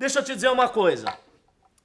Deixa eu te dizer uma coisa.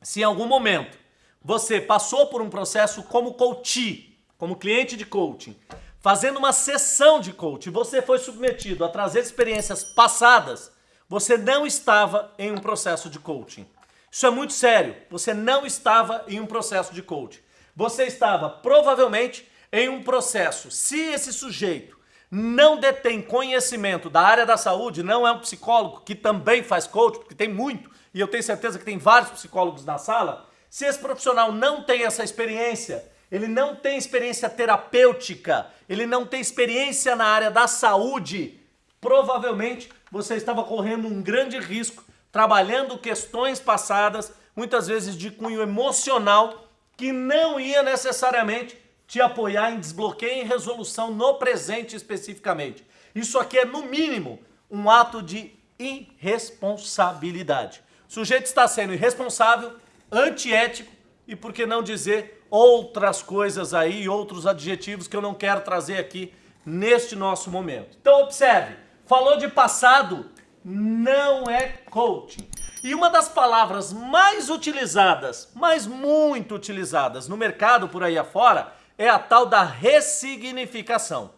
Se em algum momento você passou por um processo como coach, como cliente de coaching, fazendo uma sessão de coaching, você foi submetido a trazer experiências passadas, você não estava em um processo de coaching. Isso é muito sério. Você não estava em um processo de coaching. Você estava provavelmente em um processo. Se esse sujeito não detém conhecimento da área da saúde, não é um psicólogo que também faz coaching, porque tem muito, e eu tenho certeza que tem vários psicólogos na sala, se esse profissional não tem essa experiência, ele não tem experiência terapêutica, ele não tem experiência na área da saúde, provavelmente você estava correndo um grande risco trabalhando questões passadas, muitas vezes de cunho emocional, que não ia necessariamente te apoiar em desbloqueio e resolução no presente especificamente. Isso aqui é, no mínimo, um ato de irresponsabilidade. O sujeito está sendo irresponsável, antiético e, por que não dizer, outras coisas aí, outros adjetivos que eu não quero trazer aqui neste nosso momento. Então observe, falou de passado, não é coaching. E uma das palavras mais utilizadas, mas muito utilizadas no mercado por aí afora, é a tal da ressignificação.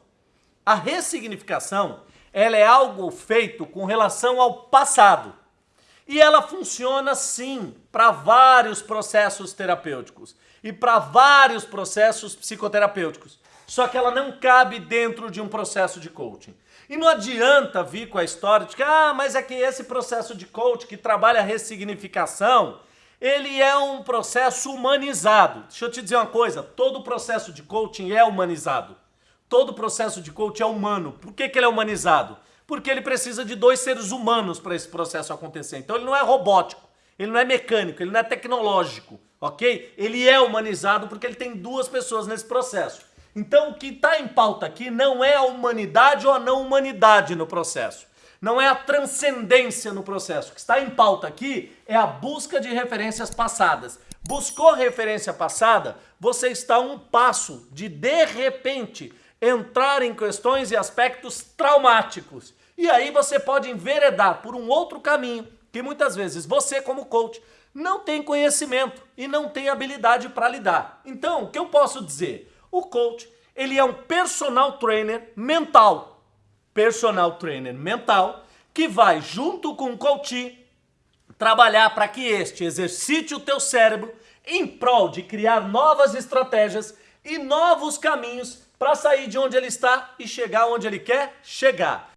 A ressignificação, ela é algo feito com relação ao passado. E ela funciona sim para vários processos terapêuticos e para vários processos psicoterapêuticos. Só que ela não cabe dentro de um processo de coaching. E não adianta vir com a história de que, ah, mas é que esse processo de coaching que trabalha a ressignificação, ele é um processo humanizado. Deixa eu te dizer uma coisa, todo processo de coaching é humanizado. Todo processo de coaching é humano. Por que, que ele é humanizado? Porque ele precisa de dois seres humanos para esse processo acontecer. Então ele não é robótico, ele não é mecânico, ele não é tecnológico, ok? Ele é humanizado porque ele tem duas pessoas nesse processo. Então o que está em pauta aqui não é a humanidade ou a não humanidade no processo. Não é a transcendência no processo. O que está em pauta aqui é a busca de referências passadas. Buscou referência passada, você está um passo de, de repente, entrar em questões e aspectos traumáticos. E aí você pode enveredar por um outro caminho que muitas vezes você, como coach, não tem conhecimento e não tem habilidade para lidar. Então, o que eu posso dizer? O coach, ele é um personal trainer mental. Personal trainer mental que vai junto com o coach trabalhar para que este exercite o teu cérebro em prol de criar novas estratégias e novos caminhos para sair de onde ele está e chegar onde ele quer chegar.